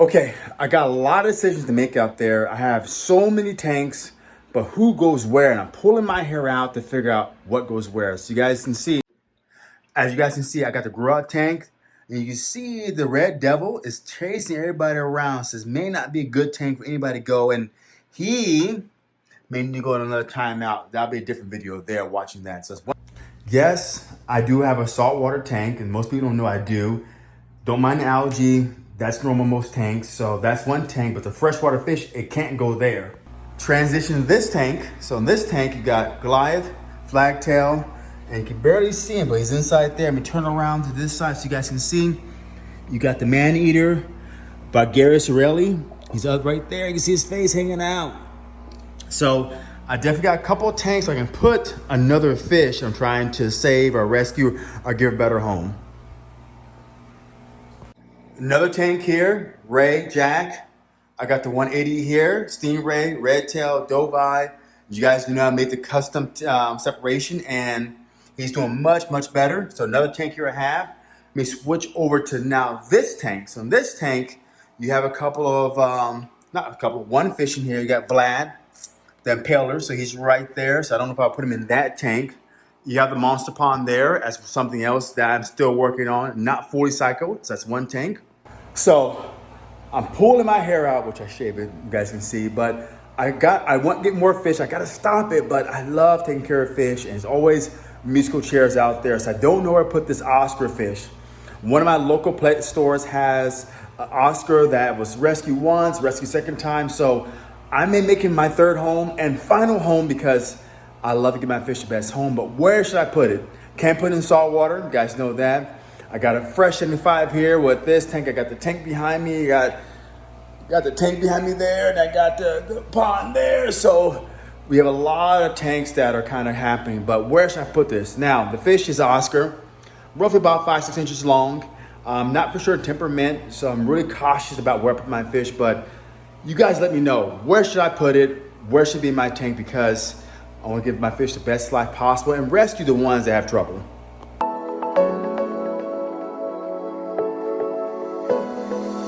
Okay, I got a lot of decisions to make out there. I have so many tanks, but who goes where? And I'm pulling my hair out to figure out what goes where. So you guys can see, as you guys can see, I got the out tank. And you can see the red devil is chasing everybody around. So Says may not be a good tank for anybody to go. And he may need to go on another timeout. That'll be a different video there watching that. So yes, I do have a saltwater tank, and most people don't know I do. Don't mind the algae. That's normal most tanks. So that's one tank, but the freshwater fish, it can't go there. Transition to this tank. So in this tank, you got Goliath, Flagtail, and you can barely see him, but he's inside there. Let me turn around to this side so you guys can see. You got the man-eater, Bulgarius Aureli. He's up right there. You can see his face hanging out. So I definitely got a couple of tanks so I can put another fish I'm trying to save or rescue or give a better home. Another tank here, Ray, Jack. I got the 180 here, Stingray, Redtail, Dovii. You guys do know I made the custom um, separation and he's doing much, much better. So another tank here I have. Let me switch over to now this tank. So in this tank, you have a couple of, um, not a couple, one fish in here. You got Vlad, the impaler, so he's right there. So I don't know if I'll put him in that tank. You have the monster pond there as something else that I'm still working on, not fully cycled. So that's one tank. So I'm pulling my hair out, which I shave it, you guys can see, but I got, I want to get more fish. I got to stop it, but I love taking care of fish. And there's always musical chairs out there. So I don't know where to put this Oscar fish. One of my local plate stores has an Oscar that was rescued once, rescued second time. So I may make it my third home and final home because I love to give my fish the best home. But where should I put it? Can't put it in salt water. You guys know that. I got a fresh 75 here with this tank. I got the tank behind me. You got, got the tank behind me there, and I got the, the pond there. So we have a lot of tanks that are kind of happening, but where should I put this? Now, the fish is Oscar, roughly about five, six inches long. I'm not for sure temperament, so I'm really cautious about where I put my fish, but you guys let me know, where should I put it? Where should be my tank? Because I want to give my fish the best life possible and rescue the ones that have trouble. Música